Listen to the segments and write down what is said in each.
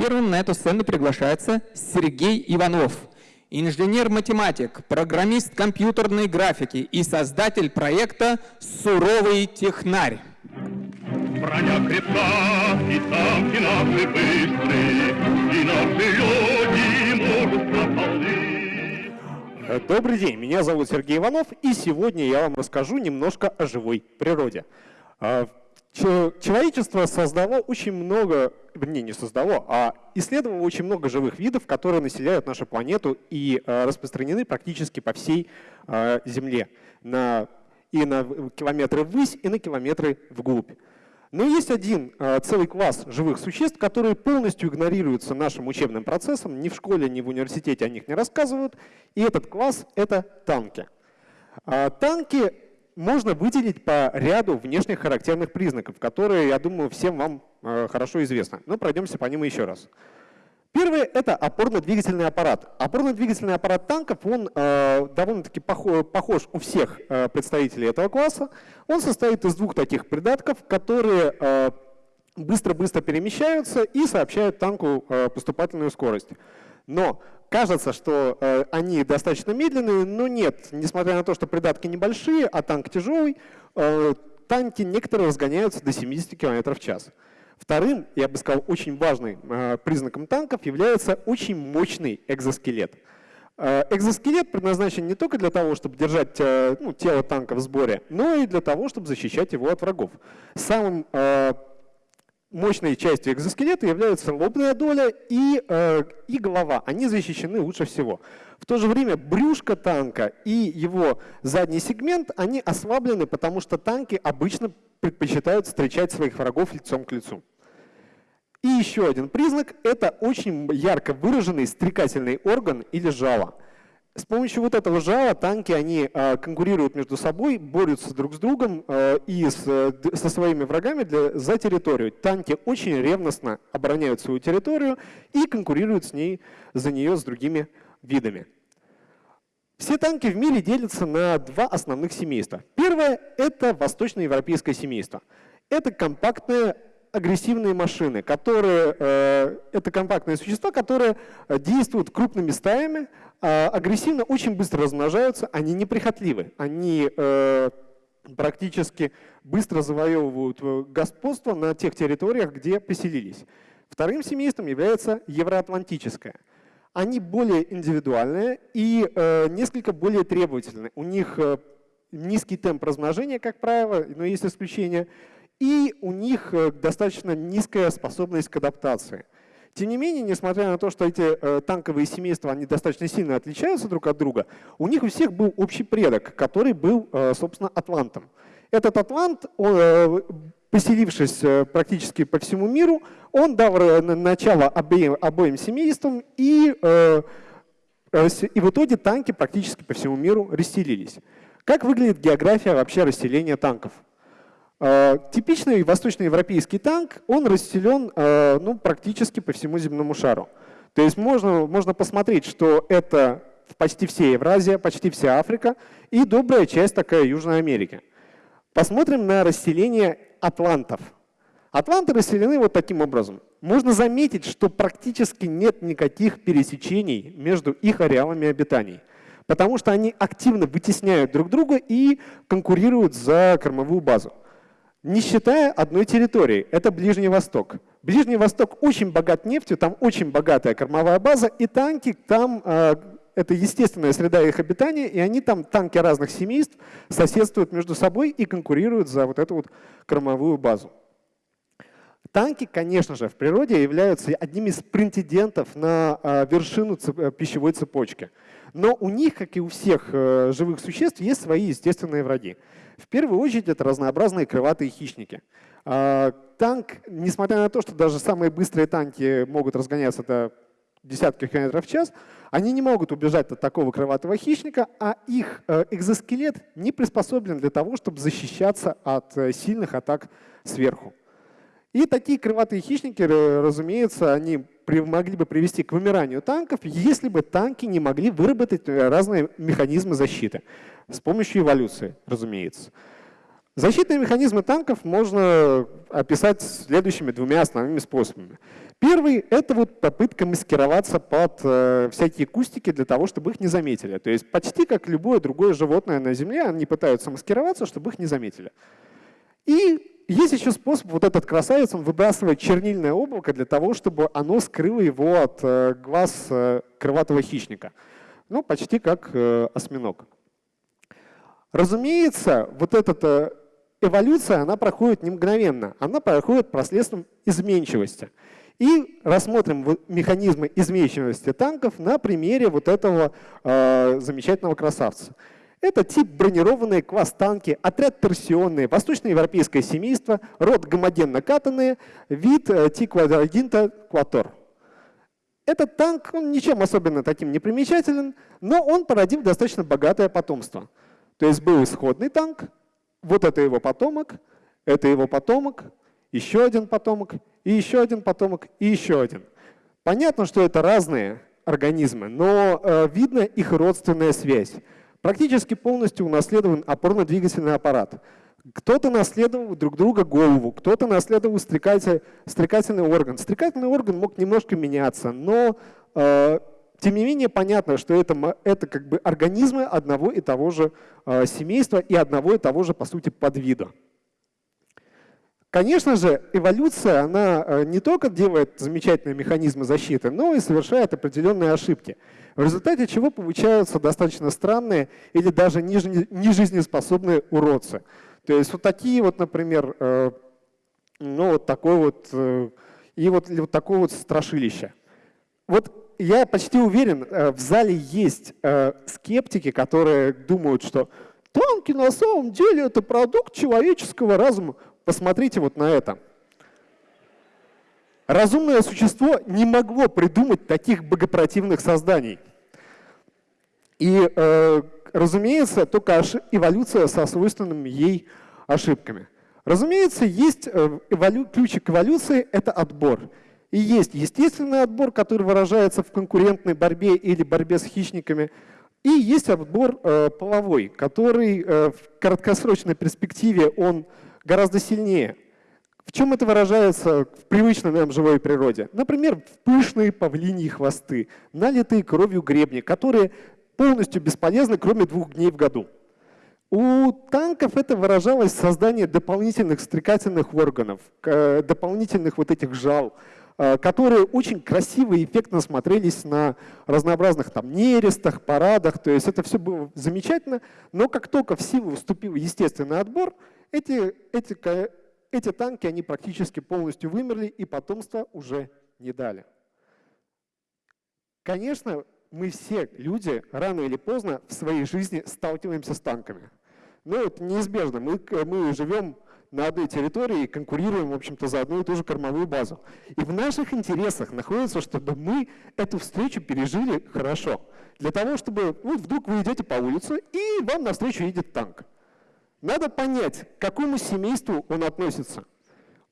Первым на эту сцену приглашается Сергей Иванов, инженер-математик, программист компьютерной графики и создатель проекта «Суровый технарь». Броня крепка, и танки наши быстрые, и наши люди полны. Добрый день, меня зовут Сергей Иванов, и сегодня я вам расскажу немножко о живой природе. А, человечество создало очень много, не, не создало, а исследовало очень много живых видов, которые населяют нашу планету и а, распространены практически по всей а, Земле. На, и на километры ввысь, и на километры вглубь. Но есть один целый класс живых существ, которые полностью игнорируются нашим учебным процессом, ни в школе, ни в университете о них не рассказывают, и этот класс — это танки. Танки можно выделить по ряду внешних характерных признаков, которые, я думаю, всем вам э, хорошо известны. Но пройдемся по ним еще раз. Первое — это опорно-двигательный аппарат. Опорно-двигательный аппарат танков, он э, довольно-таки похож, у всех э, представителей этого класса. Он состоит из двух таких придатков, которые э, быстро-быстро перемещаются и сообщают танку э, поступательную скорость. Но кажется, что э, они достаточно медленные, но нет. Несмотря на то, что придатки небольшие, а танк тяжелый, э, танки некоторые разгоняются до 70 км в час. Вторым, я бы сказал, очень важным э, признаком танков является очень мощный экзоскелет. Э, экзоскелет предназначен не только для того, чтобы держать э, ну, тело танка в сборе, но и для того, чтобы защищать его от врагов. Самым э, мощной частью экзоскелета являются лобная доля и, э, и голова. Они защищены лучше всего. В то же время брюшко танка и его задний сегмент, они ослаблены, потому что танки обычно предпочитают встречать своих врагов лицом к лицу. И еще один признак – это очень ярко выраженный стрекательный орган или жало – с помощью вот этого жала танки они э, конкурируют между собой, борются друг с другом э, и с, со своими врагами для, за территорию. Танки очень ревностно обороняют свою территорию и конкурируют с ней, за нее с другими видами. Все танки в мире делятся на два основных семейства. Первое – это восточноевропейское семейство. Это компактные агрессивные машины, которые, э, это компактные существа, которые действуют крупными стаями, а, агрессивно, очень быстро размножаются, они неприхотливы, они э, практически быстро завоевывают э, господство на тех территориях, где поселились. Вторым семейством является евроатлантическое. Они более индивидуальные и э, несколько более требовательные. У них э, низкий темп размножения, как правило, но есть исключения, и у них э, достаточно низкая способность к адаптации. Тем не менее, несмотря на то, что эти э, танковые семейства они достаточно сильно отличаются друг от друга, у них у всех был общий предок, который был, э, собственно, атлантом. Этот атлант, он, поселившись практически по всему миру, он дал начало обеим, обоим семействам, и, и в итоге танки практически по всему миру расселились. Как выглядит география вообще расселения танков? Э, типичный восточноевропейский танк, он расселен э, ну, практически по всему земному шару. То есть можно, можно посмотреть, что это почти вся Евразия, почти вся Африка и добрая часть такая Южной Америки. Посмотрим на расселение атлантов. Атланты расселены вот таким образом. Можно заметить, что практически нет никаких пересечений между их ареалами обитаний, потому что они активно вытесняют друг друга и конкурируют за кормовую базу не считая одной территории, это Ближний Восток. Ближний Восток очень богат нефтью, там очень богатая кормовая база, и танки там, э, это естественная среда их обитания, и они там, танки разных семейств, соседствуют между собой и конкурируют за вот эту вот кормовую базу. Танки, конечно же, в природе являются одним из претендентов на э, вершину э, пищевой цепочки. Но у них, как и у всех живых существ, есть свои естественные враги. В первую очередь это разнообразные крылатые хищники. А, танк, несмотря на то, что даже самые быстрые танки могут разгоняться до десятки километров в час, они не могут убежать от такого крылатого хищника, а их э, экзоскелет не приспособлен для того, чтобы защищаться от э, сильных атак сверху. И такие крылатые хищники, разумеется, они могли бы привести к вымиранию танков, если бы танки не могли выработать э, разные механизмы защиты. С помощью эволюции, разумеется. Защитные механизмы танков можно описать следующими двумя основными способами. Первый — это вот попытка маскироваться под э, всякие кустики для того, чтобы их не заметили. То есть почти как любое другое животное на Земле, они пытаются маскироваться, чтобы их не заметили. И есть еще способ, вот этот красавец, он выбрасывает чернильное облако для того, чтобы оно скрыло его от э, глаз э, крылатого хищника. Ну, почти как э, осьминог. Разумеется, вот эта эволюция, она проходит не мгновенно, она проходит посредством изменчивости. И рассмотрим механизмы изменчивости танков на примере вот этого замечательного красавца. Это тип бронированные класс-танки, отряд торсионные, восточноевропейское семейство, род гомогенно-катанные, вид э, T-квадрагинта кватор. Этот танк, он ничем особенно таким не примечателен, но он породил достаточно богатое потомство. То есть был исходный танк, вот это его потомок, это его потомок, еще один потомок, и еще один потомок, и еще один. Понятно, что это разные организмы, но э, видно их родственная связь. Практически полностью унаследован опорно-двигательный аппарат. Кто-то наследовал друг друга голову, кто-то наследовал стрекатель, стрекательный орган. Стрекательный орган мог немножко меняться, но э, тем не менее понятно, что это, это как бы организмы одного и того же э, семейства и одного и того же, по сути, подвида. Конечно же, эволюция, она э, не только делает замечательные механизмы защиты, но и совершает определенные ошибки, в результате чего получаются достаточно странные или даже нежизнеспособные уродцы. То есть вот такие вот, например, э, ну вот такой вот, э, и вот, вот такое вот страшилище. Вот я почти уверен, в зале есть скептики, которые думают, что танки на самом деле это продукт человеческого разума. Посмотрите вот на это. Разумное существо не могло придумать таких богопротивных созданий. И, э, разумеется, только эволюция со свойственными ей ошибками. Разумеется, есть э, эволю... ключик эволюции — это отбор. И есть естественный отбор, который выражается в конкурентной борьбе или борьбе с хищниками. И есть отбор э, половой, который э, в краткосрочной перспективе он гораздо сильнее. В чем это выражается в привычной нам живой природе? Например, в пышные павлиньи хвосты, налитые кровью гребни, которые полностью бесполезны, кроме двух дней в году. У танков это выражалось в создании дополнительных стрекательных органов, дополнительных вот этих жал, э, которые очень красиво и эффектно смотрелись на разнообразных там нерестах, парадах. То есть это все было замечательно, но как только в силу вступил естественный отбор, эти, эти, эти танки, они практически полностью вымерли и потомство уже не дали. Конечно, мы все люди рано или поздно в своей жизни сталкиваемся с танками. Но это неизбежно. Мы, мы живем на одной территории и конкурируем, в общем-то, за одну и ту же кормовую базу. И в наших интересах находится, чтобы мы эту встречу пережили хорошо. Для того, чтобы ну, вдруг вы идете по улице, и вам навстречу едет танк. Надо понять, к какому семейству он относится.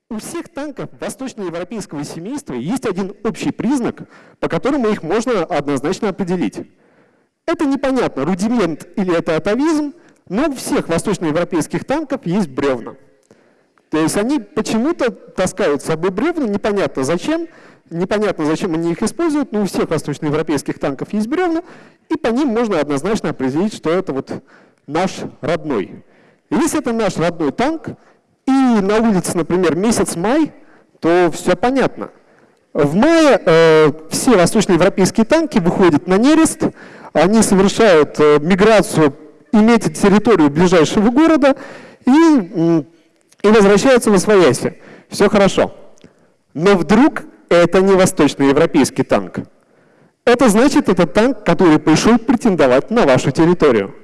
У всех танков восточноевропейского семейства есть один общий признак, по которому их можно однозначно определить. Это непонятно, рудимент или это атовизм, но у всех восточноевропейских танков есть бревна. То есть они почему-то таскают с собой бревна, непонятно зачем, непонятно зачем они их используют, но у всех восточноевропейских танков есть бревна, и по ним можно однозначно определить, что это вот наш родной. Если это наш родной танк, и на улице, например, месяц май, то все понятно. В мае э, все восточноевропейские танки выходят на нерест, они совершают э, миграцию, иметь территорию ближайшего города и, и возвращаются в Освояси. Все хорошо. Но вдруг это не восточноевропейский танк. Это значит, это танк, который пришел претендовать на вашу территорию.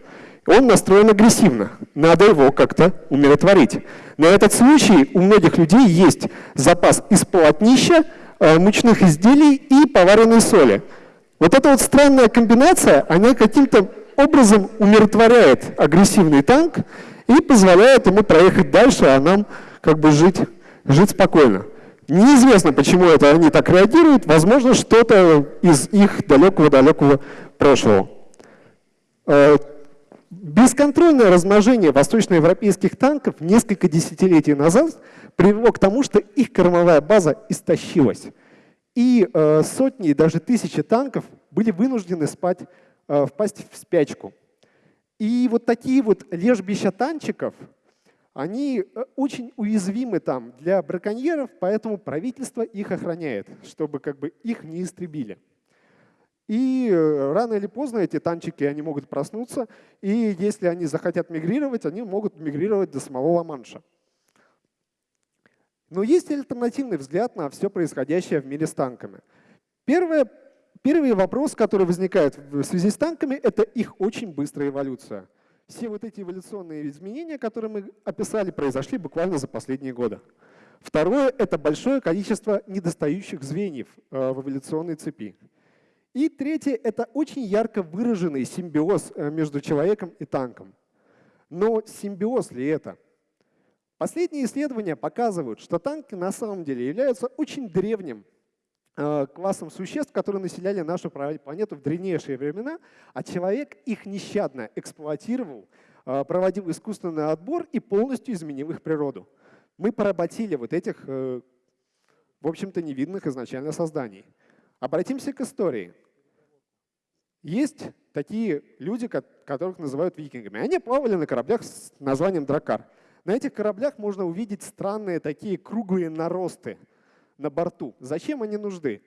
Он настроен агрессивно, надо его как-то умиротворить. На этот случай у многих людей есть запас из полотнища, э, мучных изделий и поваренной соли. Вот эта вот странная комбинация, она каким-то образом умиротворяет агрессивный танк и позволяет ему проехать дальше, а нам как бы жить, жить спокойно. Неизвестно, почему это они так реагируют, возможно, что-то из их далекого-далекого прошлого. Бесконтрольное размножение восточноевропейских танков несколько десятилетий назад привело к тому, что их кормовая база истощилась. И э, сотни, даже тысячи танков были вынуждены спать, э, впасть в спячку. И вот такие вот лежбища танчиков, они э, очень уязвимы там для браконьеров, поэтому правительство их охраняет, чтобы как бы их не истребили. И э, рано или поздно эти танчики они могут проснуться, и если они захотят мигрировать, они могут мигрировать до самого Ла-Манша. Но есть альтернативный взгляд на все происходящее в мире с танками. Первое, первый вопрос, который возникает в связи с танками, это их очень быстрая эволюция. Все вот эти эволюционные изменения, которые мы описали, произошли буквально за последние годы. Второе – это большое количество недостающих звеньев э, в эволюционной цепи. И третье – это очень ярко выраженный симбиоз э, между человеком и танком. Но симбиоз ли это? Последние исследования показывают, что танки на самом деле являются очень древним э, классом существ, которые населяли нашу планету в древнейшие времена, а человек их нещадно эксплуатировал, э, проводил искусственный отбор и полностью изменил их природу. Мы поработили вот этих, в общем-то, невидных изначально созданий. Обратимся к истории. Есть такие люди, которых называют викингами. Они плавали на кораблях с названием «Дракар». На этих кораблях можно увидеть странные такие круглые наросты на борту. Зачем они нужны?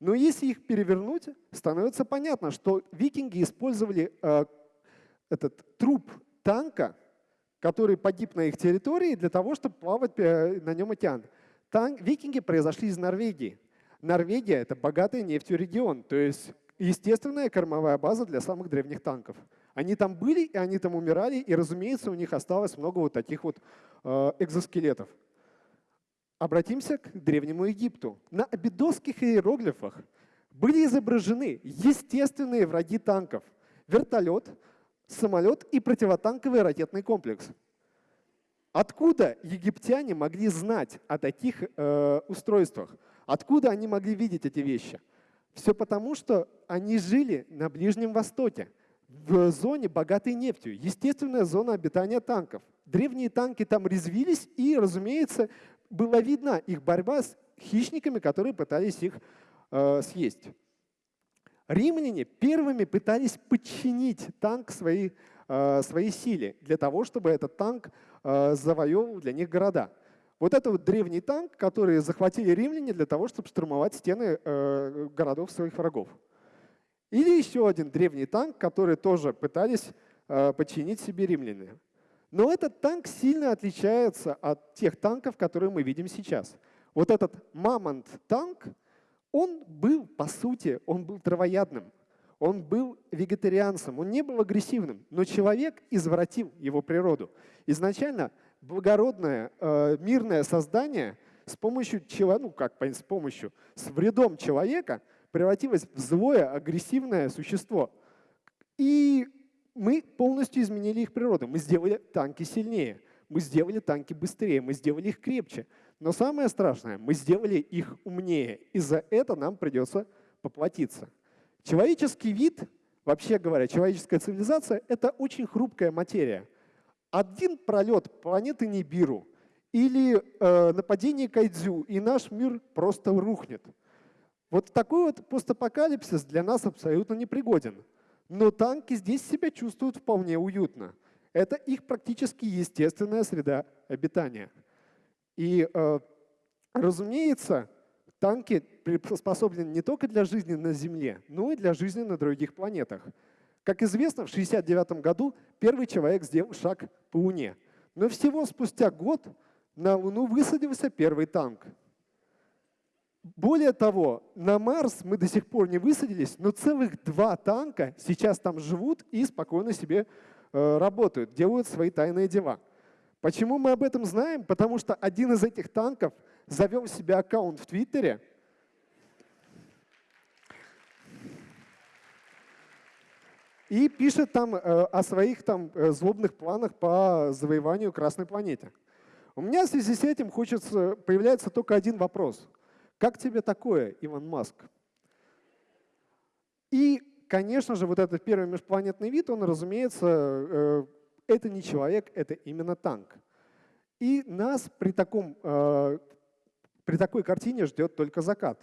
Но если их перевернуть, становится понятно, что викинги использовали э, этот труп танка, который погиб на их территории, для того, чтобы плавать э, на нем океан. Танк, викинги произошли из Норвегии. Норвегия — это богатый нефтью регион, то есть естественная кормовая база для самых древних танков. Они там были, и они там умирали, и, разумеется, у них осталось много вот таких вот э, экзоскелетов. Обратимся к Древнему Египту. На абидосских иероглифах были изображены естественные враги танков. Вертолет, самолет и противотанковый ракетный комплекс. Откуда египтяне могли знать о таких э, устройствах? Откуда они могли видеть эти вещи? Все потому, что они жили на Ближнем Востоке, в зоне, богатой нефтью. Естественная зона обитания танков. Древние танки там резвились, и, разумеется, была видна их борьба с хищниками, которые пытались их э, съесть. Римляне первыми пытались подчинить танк своей, э, своей силе для того, чтобы этот танк э, завоевывал для них города. Вот это вот древний танк, который захватили римляне для того, чтобы штурмовать стены э, городов своих врагов. Или еще один древний танк, который тоже пытались э, подчинить себе римляне. Но этот танк сильно отличается от тех танков, которые мы видим сейчас. Вот этот мамонт-танк, он был, по сути, он был травоядным, он был вегетарианцем, он не был агрессивным, но человек извратил его природу. Изначально благородное, э, мирное создание с помощью человека, ну как с помощью, с вредом человека превратилось в злое, агрессивное существо. И мы полностью изменили их природу. Мы сделали танки сильнее, мы сделали танки быстрее, мы сделали их крепче. Но самое страшное, мы сделали их умнее. И за это нам придется поплатиться. Человеческий вид, вообще говоря, человеческая цивилизация — это очень хрупкая материя один пролет планеты Нибиру или э, нападение Кайдзю, и наш мир просто рухнет. Вот такой вот постапокалипсис для нас абсолютно непригоден. Но танки здесь себя чувствуют вполне уютно. Это их практически естественная среда обитания. И, э, разумеется, танки приспособлены не только для жизни на Земле, но и для жизни на других планетах. Как известно, в 1969 году первый человек сделал шаг по Луне. Но всего спустя год на Луну высадился первый танк. Более того, на Марс мы до сих пор не высадились, но целых два танка сейчас там живут и спокойно себе э, работают, делают свои тайные дела. Почему мы об этом знаем? Потому что один из этих танков завел себе аккаунт в Твиттере – и пишет там э, о своих там э, злобных планах по завоеванию Красной планеты. У меня в связи с этим хочется, появляется только один вопрос. Как тебе такое, Иван Маск? И, конечно же, вот этот первый межпланетный вид, он, разумеется, э, это не человек, это именно танк. И нас при, таком, при такой картине ждет только закат.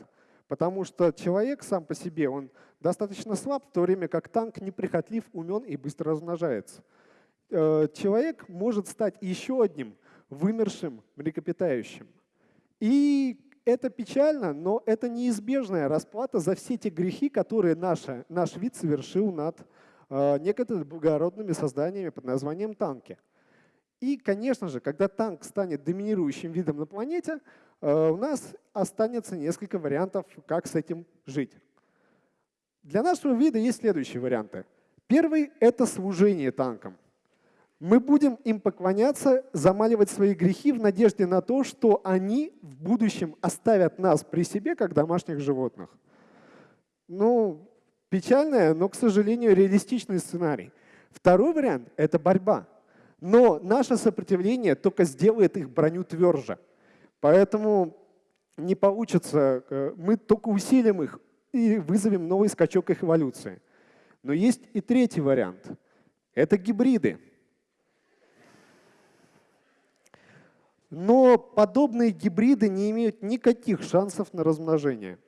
Потому что человек сам по себе, он достаточно слаб, в то время как танк неприхотлив, умен и быстро размножается. Э, человек может стать еще одним вымершим млекопитающим. И это печально, но это неизбежная расплата за все те грехи, которые наша, наш вид совершил над э, некоторыми благородными созданиями под названием танки. И, конечно же, когда танк станет доминирующим видом на планете, э, у нас останется несколько вариантов, как с этим жить. Для нашего вида есть следующие варианты. Первый — это служение танкам. Мы будем им поклоняться, замаливать свои грехи в надежде на то, что они в будущем оставят нас при себе, как домашних животных. Ну, печальное, но, к сожалению, реалистичный сценарий. Второй вариант — это борьба. Но наше сопротивление только сделает их броню тверже. Поэтому не получится, э, мы только усилим их и вызовем новый скачок их эволюции. Но есть и третий вариант. Это гибриды. Но подобные гибриды не имеют никаких шансов на размножение.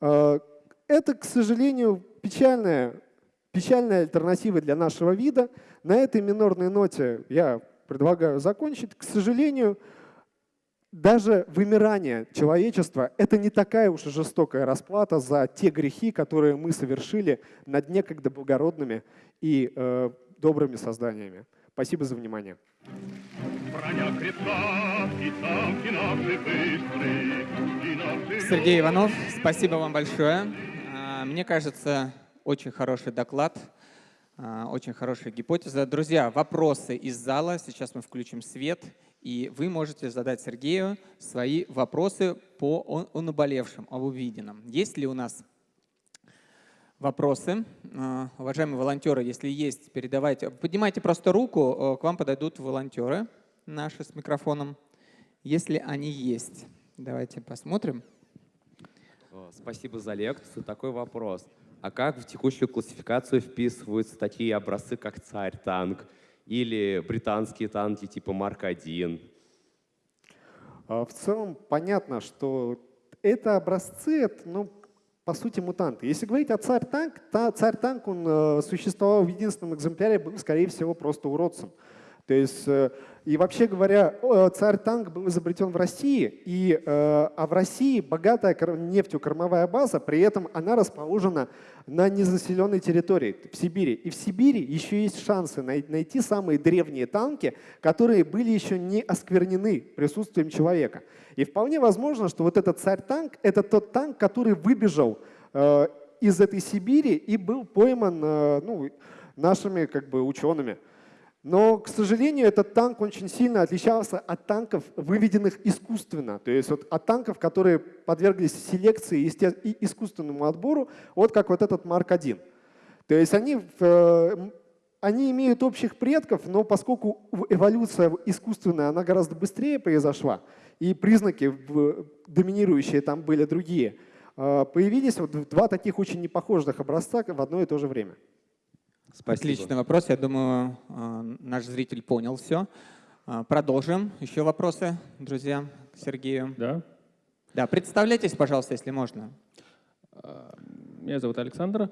Э, это, к сожалению, печальная Печальная альтернатива для нашего вида. На этой минорной ноте я предлагаю закончить. К сожалению, даже вымирание человечества — это не такая уж и жестокая расплата за те грехи, которые мы совершили над некогда благородными и э, добрыми созданиями. Спасибо за внимание. Сергей Иванов, спасибо вам большое. А, мне кажется, очень хороший доклад, а, очень хорошая гипотеза. Друзья, вопросы из зала. Сейчас мы включим свет, и вы можете задать Сергею свои вопросы по о наболевшем, об увиденном. Есть ли у нас вопросы? А, уважаемые волонтеры, если есть, передавайте. Поднимайте просто руку, к вам подойдут волонтеры наши с микрофоном, если они есть. Давайте посмотрим. Спасибо за лекцию. Такой вопрос. А как в текущую классификацию вписываются такие образцы, как «Царь-танк» или британские танки типа «Марк-1»? А, в целом понятно, что это образцы, это, ну, по сути, мутанты. Если говорить о царь-танк, царь-танк, он э, существовал в единственном экземпляре, был, скорее всего, просто уродцем. То есть, э, и вообще говоря, царь-танк был изобретен в России, и, э, а в России богатая нефтью кормовая база, при этом она расположена на незаселенной территории, в Сибири. И в Сибири еще есть шансы найти самые древние танки, которые были еще не осквернены присутствием человека. И вполне возможно, что вот этот царь-танк — это тот танк, который выбежал э, из этой Сибири и был пойман ну, нашими как бы, учеными. Но, к сожалению, этот танк очень сильно отличался от танков, выведенных искусственно. То есть вот от танков, которые подверглись селекции и искусственному отбору, вот как вот этот Марк-1. То есть они, э, они имеют общих предков, но поскольку эволюция искусственная, она гораздо быстрее произошла, и признаки доминирующие там были другие, э, появились вот два таких очень непохожих образца в одно и то же время. Спасибо. Отличный вопрос. Я думаю, э, наш зритель понял все. Э, продолжим. Еще вопросы, друзья, к Сергею? Да. Да, представляйтесь, пожалуйста, если можно. Э, меня зовут Александр.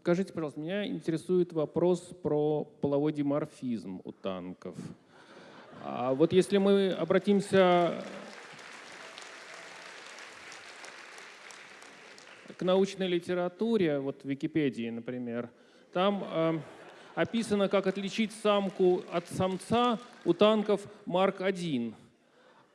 Скажите, пожалуйста, меня интересует вопрос про половой диморфизм у танков. А вот если мы обратимся к научной литературе, вот в Википедии, например, там э, описано, как отличить самку от самца у танков Марк-1.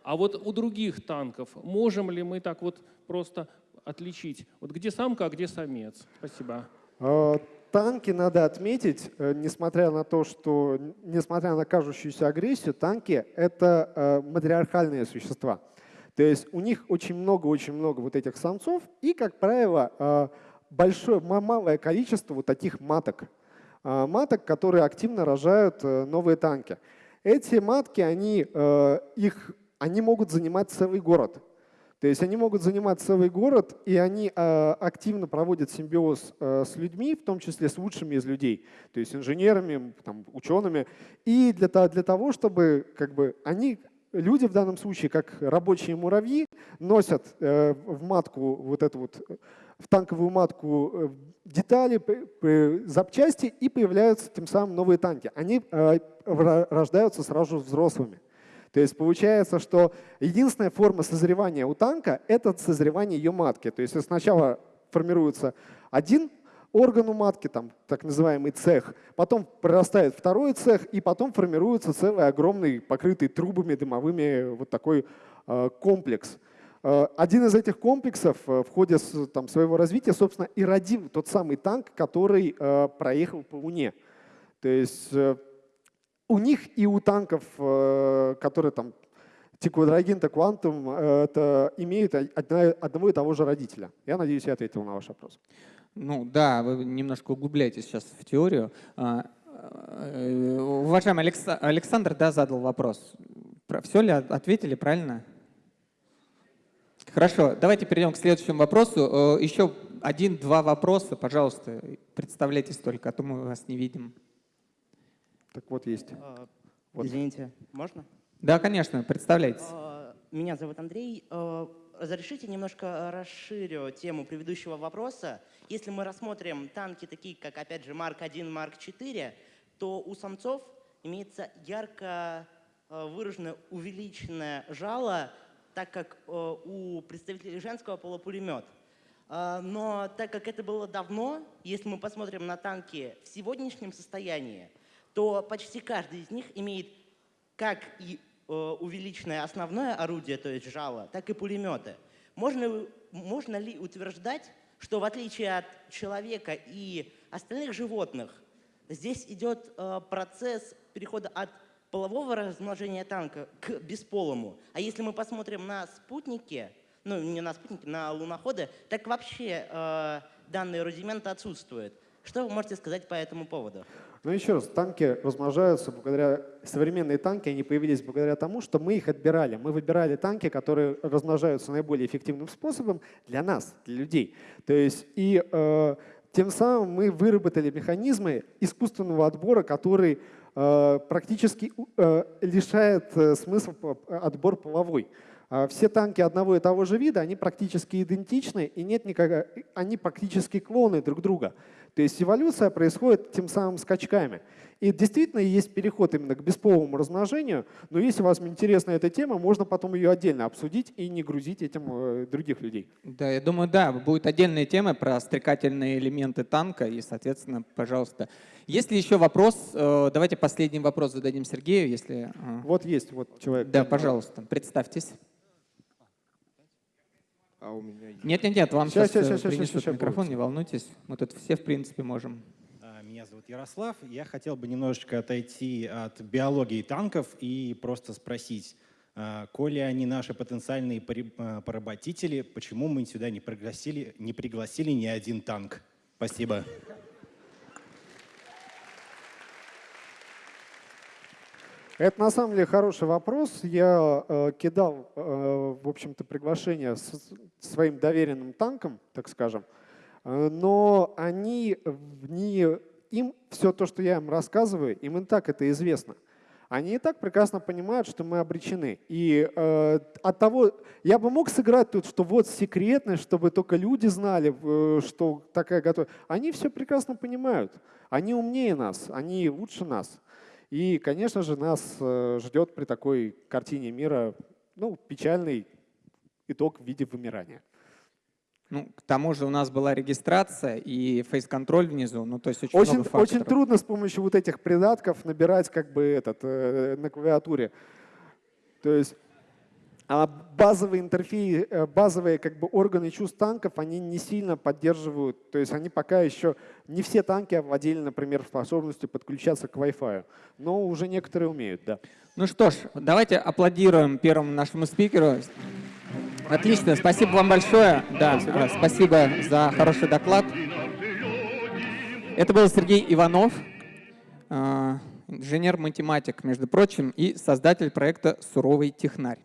А вот у других танков можем ли мы так вот просто отличить? Вот где самка, а где самец? Спасибо. А, танки, надо отметить, э, несмотря на то, что, несмотря на кажущуюся агрессию, танки — это э, матриархальные существа. То есть у них очень много-очень много вот этих самцов, и, как правило, э, большое, малое количество вот таких маток. А, маток, которые активно рожают э, новые танки. Эти матки, они, э, их, они могут занимать целый город. То есть они могут занимать целый город, и они э, активно проводят симбиоз с людьми, в том числе с лучшими из людей, то есть инженерами, там, учеными. И для, для того, чтобы как бы, они люди в данном случае, как рабочие муравьи, носят в матку вот эту вот, в танковую матку э, детали, запчасти и появляются тем самым новые танки. Они э, рождаются сразу взрослыми. То есть получается, что единственная форма созревания у танка — это созревание ее матки. То есть сначала формируется один орган у матки, там, так называемый цех, потом прорастает второй цех, и потом формируется целый огромный, покрытый трубами дымовыми вот такой э, комплекс. Э, один из этих комплексов э, в ходе там, своего развития, собственно, и родил тот самый танк, который э, проехал по Луне. То есть у них и у танков, которые там Тиквадрагин, Квантум, э, это имеют одного и того же родителя. Я надеюсь, я ответил на ваш вопрос. Ну да, вы немножко углубляетесь сейчас в теорию. А, уважаемый Александр да, задал вопрос. Все ли ответили правильно? Хорошо, давайте перейдем к следующему вопросу. Э, Еще один-два вопроса, пожалуйста, представляйтесь только, а то мы вас не видим. Так вот есть. А, вот. Извините, можно? Да, конечно, представляйтесь. А, меня зовут Андрей. Разрешите немножко расширю тему предыдущего вопроса. Если мы рассмотрим танки такие, как, опять же, Марк-1, Марк-4, то у самцов имеется ярко э, выраженное увеличенное жало, так как э, у представителей женского пола пулемет. Э, но так как это было давно, если мы посмотрим на танки в сегодняшнем состоянии, то почти каждый из них имеет как и увеличенное основное орудие, то есть жало, так и пулеметы. Можно, можно ли утверждать, что в отличие от человека и остальных животных, здесь идет э, процесс перехода от полового размножения танка к бесполому. А если мы посмотрим на спутники, ну не на спутники, на луноходы, так вообще э, данные рудименты отсутствуют. Что вы можете сказать по этому поводу? Ну еще раз, танки размножаются благодаря, современные танки, они появились благодаря тому, что мы их отбирали. Мы выбирали танки, которые размножаются наиболее эффективным способом для нас, для людей. То есть и э, тем самым мы выработали механизмы искусственного отбора, который практически э, лишает э, смысла отбор половой. А все танки одного и того же вида, они практически идентичны, и нет никак, они практически клоны друг друга. То есть эволюция происходит тем самым скачками. И действительно есть переход именно к бесполому размножению, но если вам интересна эта тема, можно потом ее отдельно обсудить и не грузить этим э, других людей. Да, я думаю, да, будет отдельная тема про стрекательные элементы танка, и, соответственно, пожалуйста. Если еще вопрос, э, давайте последний вопрос зададим Сергею, если… Э. Вот есть, вот человек. Да, пожалуйста, представьтесь. А у меня есть. Нет, нет, нет, вам сейчас, сейчас, сейчас, принесут сейчас, микрофон, не волнуйтесь. Мы тут все, в принципе, можем. А, меня зовут Ярослав. Я хотел бы немножечко отойти от биологии танков и просто спросить, а, коли они наши потенциальные поработители, почему мы сюда не пригласили, не пригласили ни один танк? Спасибо. Это на самом деле хороший вопрос. Я э, кидал, э, в общем-то, приглашение с своим доверенным танком, так скажем, э, но они, не, им все то, что я им рассказываю, им и так это известно. Они и так прекрасно понимают, что мы обречены. И э, от того, я бы мог сыграть тут, что вот секретность, чтобы только люди знали, э, что такая готова. Они все прекрасно понимают. Они умнее нас, они лучше нас. И, конечно же, нас э, ждет при такой картине мира ну, печальный итог в виде вымирания. Ну, к тому же у нас была регистрация и фейс-контроль внизу, ну то есть очень, очень много факторов. Очень трудно с помощью вот этих придатков набирать как бы этот э, на клавиатуре. То есть а базовые интерфейсы, э, базовые как бы органы чувств танков, они не сильно поддерживают, то есть они пока еще, не все танки овладели, например, способностью подключаться к Wi-Fi, но уже некоторые умеют, да. Ну что ж, давайте аплодируем первому нашему спикеру. Отлично, спасибо вам большое. Да, спасибо, спасибо за хороший доклад. Это был Сергей Иванов, э, инженер-математик, между прочим, и создатель проекта «Суровый технарь».